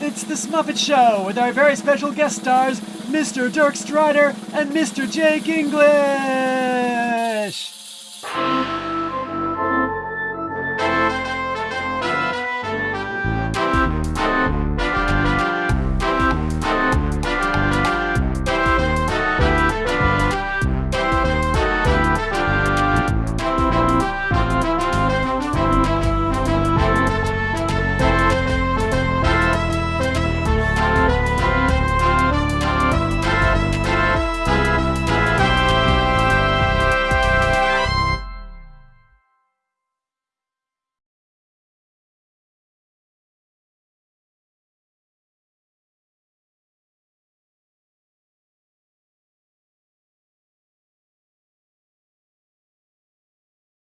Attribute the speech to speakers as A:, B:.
A: it's the Smuppet Show with our very special guest stars, Mr. Dirk Strider and Mr. Jake English.